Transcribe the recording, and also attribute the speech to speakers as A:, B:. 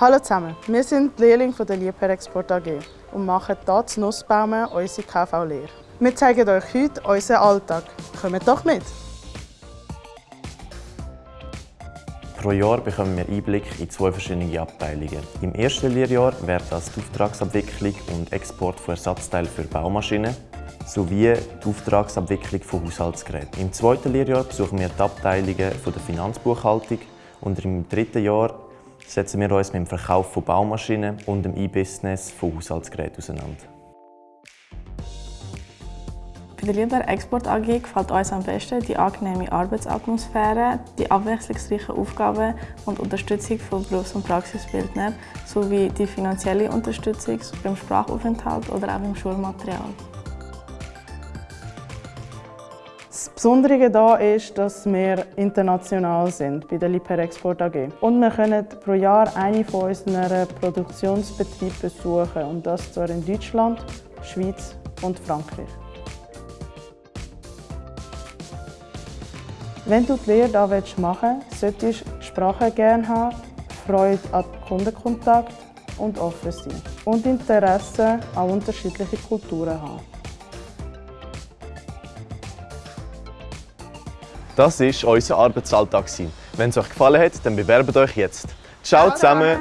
A: Hallo zusammen, wir sind die Lehrlinge der Liebherr Export AG und machen hier zu Nussbaumen unsere KV-Lehre. Wir zeigen euch heute unseren Alltag. Kommt doch mit!
B: Pro Jahr bekommen wir Einblick in zwei verschiedene Abteilungen. Im ersten Lehrjahr wäre das die Auftragsabwicklung und Export von Ersatzteilen für Baumaschinen sowie die Auftragsabwicklung von Haushaltsgeräten. Im zweiten Lehrjahr besuchen wir die Abteilungen der Finanzbuchhaltung und im dritten Jahr setzen wir uns mit dem Verkauf von Baumaschinen und dem E-Business von Haushaltsgeräten auseinander.
C: Bei der Liebherr Export AG gefällt uns am besten die angenehme Arbeitsatmosphäre, die abwechslungsreichen Aufgaben und Unterstützung von Berufs- und Praxisbildnern sowie die finanzielle Unterstützung beim Sprachaufenthalt oder auch beim Schulmaterial.
A: Das Besondere hier ist, dass wir international sind bei der Liebherr AG. Und wir können pro Jahr einen von unseren Produktionsbetrieben besuchen. Und das zwar in Deutschland, Schweiz und Frankreich. Wenn du die Lehre hier machen willst, solltest du Sprache gerne haben, Freude an Kundenkontakt und offen sein. Und Interesse an unterschiedlichen Kulturen haben.
D: Das war unser Arbeitsalltag. Wenn es euch gefallen hat, dann bewerbt euch jetzt. Ciao zusammen!